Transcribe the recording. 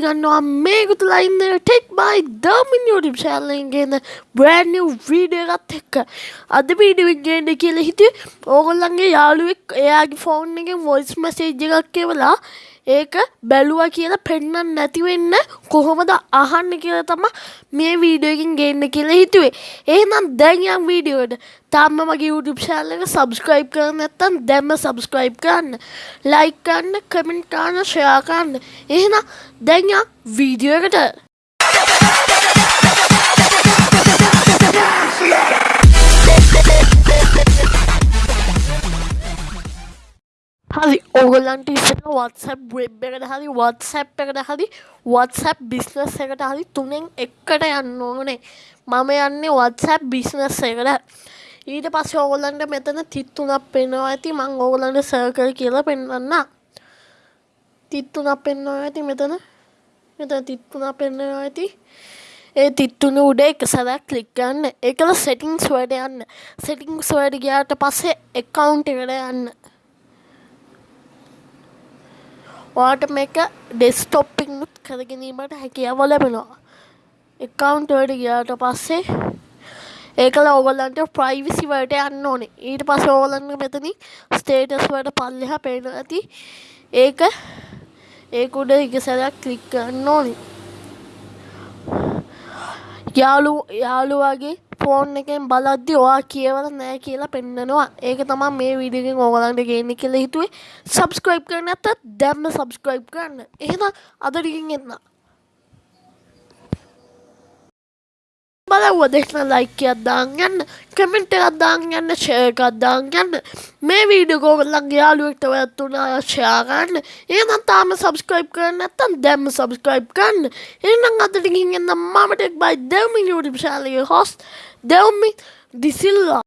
ගන්නවා. මේක තුලා ඉන්න tech by Damin YouTube channel එකෙන් ගෙන brand new video එකත් එක්ක. අද වීඩියෝ එක ගේන්න කියලා හිතුවේ. ඕගොල්ලන්ගේ යාළුවෙක් එයාගේ ෆෝන් එකෙන් voice message එකක් එවලා ඒක බැලුවා කියලා පෙන්වන්න නැති වෙන්න කොහොමද අහන්න කියලා තමයි මේ වීඩියෝ එකෙන් ගේන්න කියලා හිතුවේ. එහෙනම් දැන් යම් වීඩියෝ එකට. තාම මගේ YouTube channel එක subscribe කරලා නැත්නම් දැන්ම subscribe කරන්න. like කරන්න, comment කරන්න, share කරන්න. එහෙනම් දැන් යම් වීඩියෝ එකට. හරි ඕගොල්ලන්ට ඉස්සෙල්ලා WhatsApp වෙබ් එකට හරි WhatsApp එකට හරි WhatsApp බිස්නස් එකට හරි තුනෙන් එකකට යන්න ඕනේ. මම යන්නේ WhatsApp බිස්නස් එකට. ඊට පස්සේ ඕගොල්ලන්ට මෙතන තිත් තුනක් පෙන්වනවා ඇති මම ඕගොල්ලන්ට සර්කල් කියලා පෙන්වන්නම්. තිත් තුනක් පෙන්වනවා ඇති මෙතන. මෙතන තිත් තුනක් පෙන්වනවා ඇති. ඒ තිත් තුන උඩ එක සැරයක් ක්ලික් කරන්න. ඒකල settings වලට යන්න. settings වලට ගියාට පස්සේ account එකට යන්න. ඔයාට මේක ඩෙස්ටොප්පිංනුත් කරගැනීමට හැකියාව ලැබෙනවා. එකකවුන්ට් වලට ගියාට පස්සේ ඒකල ඕගොල්ලන්ට ප්‍රයිවිසි වලට යන්න ඕනේ. ඊට පස්සේ ඕගොල්ලන්ට මෙතනින් ස්ටේටස් වලට පල්ලෙහා පේනවා ඇති ඒක ඒක උඩ එක සැරයක් ක්ලික් කරන්න ඕනේ. යාළු යාළුවාගේ ෆෝන් එකෙන් බලද්දි ඔයා කියවල නෑ කියලා පෙන්නනවා. ඒක තමයි මේ වීඩියෝ එකෙන් ඕගලන්ට ගේන්න කියලා හිතුවේ. සබ්ස්ක්‍රයිබ් කරන්න නැත්නම් දැම්ම සබ්ස්ක්‍රයිබ් කරන්න. එහෙනම් අද ටිකින් එන්න. බලවුව දෙන්න ලයික් එකක් දාන්න යන්න කමෙන්ට් එකක් දාන්න යන්න ෂෙයාර් එකක් දාන්න යන්න මේ වීඩියෝ ඔයගොල්ලන්ගේ යාළුවෙක්ට ඔයත් උනා ෂෙයාර් කරන්න එහෙනම් තාම සබ්ස්ක්‍රයිබ් කරන්න නැත්නම් දැම්ම සබ්ස්ක්‍රයිබ් කරන්න එහෙනම් අද ටිකින් එන්න මම tech by Dewmin YouTube channel එකේ host දෙව්මින් දිසිල්වා